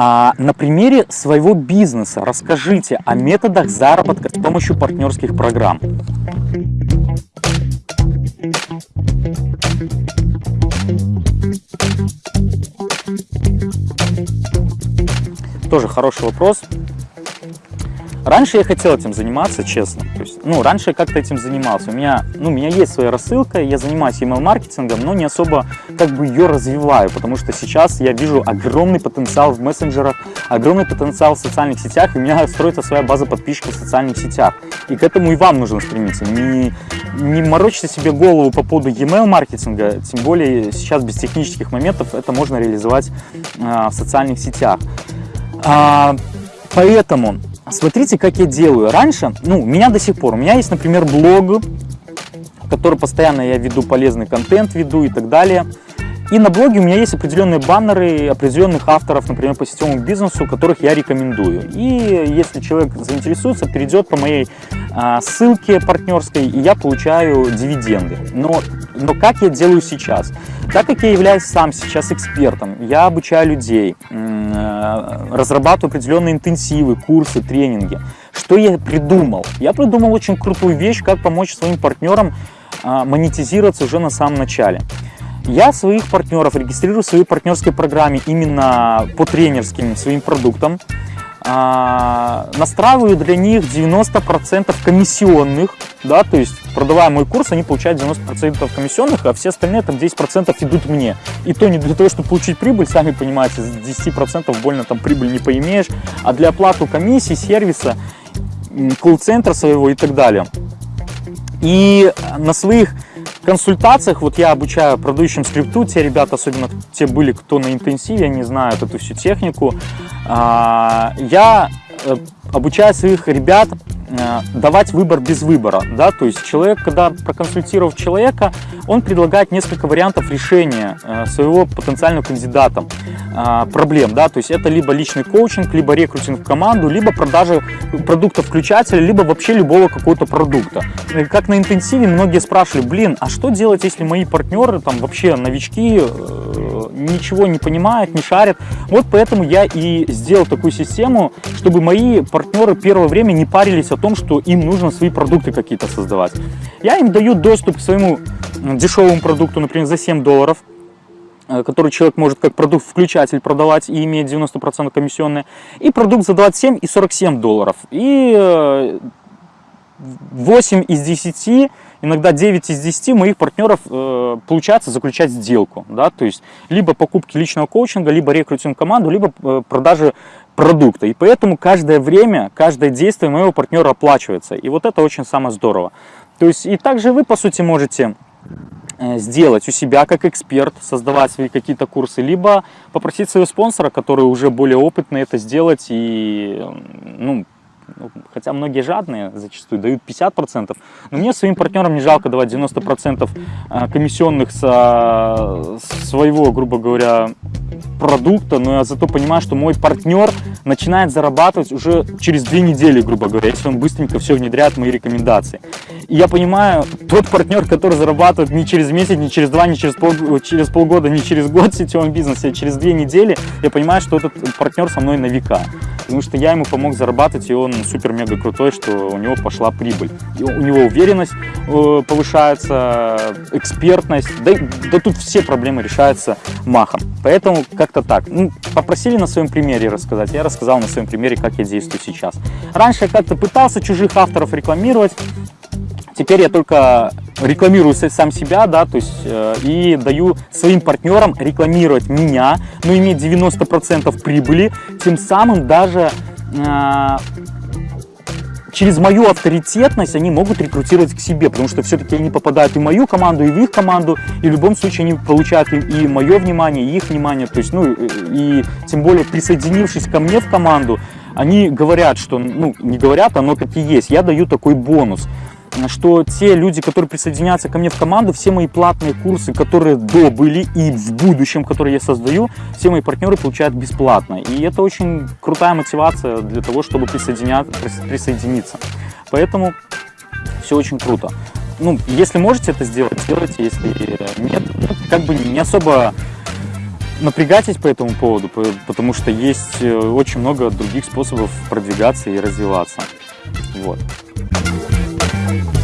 А, на примере своего бизнеса расскажите о методах заработка с помощью партнерских программ. Тоже хороший вопрос. Раньше я хотел этим заниматься, честно. То есть, ну, раньше я как-то этим занимался. У меня, ну, у меня есть своя рассылка, я занимаюсь email-маркетингом, но не особо как бы ее развиваю, потому что сейчас я вижу огромный потенциал в мессенджерах, огромный потенциал в социальных сетях, и у меня строится своя база подписчиков в социальных сетях. И к этому и вам нужно стремиться. Не, не морочьте себе голову по поводу email-маркетинга, тем более сейчас без технических моментов это можно реализовать э, в социальных сетях. А, поэтому Смотрите, как я делаю. Раньше, ну, у меня до сих пор, у меня есть, например, блог, в который постоянно я веду полезный контент, веду и так далее. И на блоге у меня есть определенные баннеры определенных авторов, например, по сетевому бизнесу, которых я рекомендую. И если человек заинтересуется, перейдет по моей а, ссылке партнерской, и я получаю дивиденды. Но, но как я делаю сейчас? Так как я являюсь сам сейчас экспертом, я обучаю людей, разрабатываю определенные интенсивы, курсы, тренинги. Что я придумал? Я придумал очень крутую вещь, как помочь своим партнерам а, монетизироваться уже на самом начале. Я своих партнеров регистрирую в своей партнерской программе именно по тренерским своим продуктам. А, настраиваю для них 90% комиссионных, да, то есть продавая мой курс, они получают 90% комиссионных, а все остальные там 10% идут мне. И то не для того, чтобы получить прибыль, сами понимаете, с 10% больно там прибыль не поимеешь, а для оплаты комиссии, сервиса, колл-центра своего и так далее. И на своих консультациях, вот я обучаю продающим скрипту, те ребята, особенно те были, кто на интенсиве, они знают эту всю технику, я э, обучаю своих ребят давать выбор без выбора, да, то есть человек, когда проконсультировав человека, он предлагает несколько вариантов решения э, своего потенциального кандидата э, проблем, да, то есть это либо личный коучинг, либо рекрутинг в команду, либо продажа продукта включателя, либо вообще любого какого-то продукта. Как на интенсиве многие спрашивали, блин, а что делать, если мои партнеры там вообще новички, ничего не понимают, не шарят. Вот поэтому я и сделал такую систему, чтобы мои партнеры первое время не парились о том, что им нужно свои продукты какие-то создавать. Я им даю доступ к своему дешевому продукту, например, за 7 долларов, э, который человек может как продукт-включатель продавать и иметь 90% комиссионные, и продукт за 27 и 47 долларов. И 8 э, из 10 иногда 9 из 10 моих партнеров э, получается заключать сделку. Да? То есть либо покупки личного коучинга, либо рекрутинг команду, либо э, продажи продукта. И поэтому каждое время, каждое действие моего партнера оплачивается. И вот это очень самое здорово. То есть и также вы, по сути, можете э, сделать у себя как эксперт, создавать свои какие-то курсы, либо попросить своего спонсора, который уже более опытный это сделать и ну, ну, хотя многие жадные зачастую дают 50%, но мне своим партнерам не жалко давать 90% а, комиссионных со своего, грубо говоря, продукта, но я зато понимаю, что мой партнер начинает зарабатывать уже через две недели, грубо говоря, если он быстренько все внедряет мои рекомендации. И я понимаю, тот партнер, который зарабатывает не через месяц, не через два, не через, пол, через полгода, не через год в сетевом бизнесе, а через две недели, я понимаю, что этот партнер со мной на века. Потому что я ему помог зарабатывать, и он супер-мега крутой, что у него пошла прибыль. У него уверенность э, повышается, экспертность, да, да тут все проблемы решаются махом. Поэтому как-то так. Ну, попросили на своем примере рассказать, я рассказал на своем примере, как я действую сейчас. Раньше я как-то пытался чужих авторов рекламировать, Теперь я только рекламирую сам себя, да, то есть э, и даю своим партнерам рекламировать меня, но иметь 90% прибыли, тем самым даже э, через мою авторитетность они могут рекрутировать к себе, потому что все-таки они попадают и в мою команду, и в их команду, и в любом случае они получают и, мое внимание, и их внимание, то есть, ну, и, и тем более присоединившись ко мне в команду, они говорят, что, ну, не говорят, оно так и есть, я даю такой бонус что те люди, которые присоединятся ко мне в команду, все мои платные курсы, которые до были и в будущем, которые я создаю, все мои партнеры получают бесплатно. И это очень крутая мотивация для того, чтобы присоединиться. Поэтому все очень круто. Ну, если можете это сделать, сделайте, если нет, как бы не особо напрягайтесь по этому поводу, по- потому что есть э, очень много других способов продвигаться и развиваться. Вот. Bye.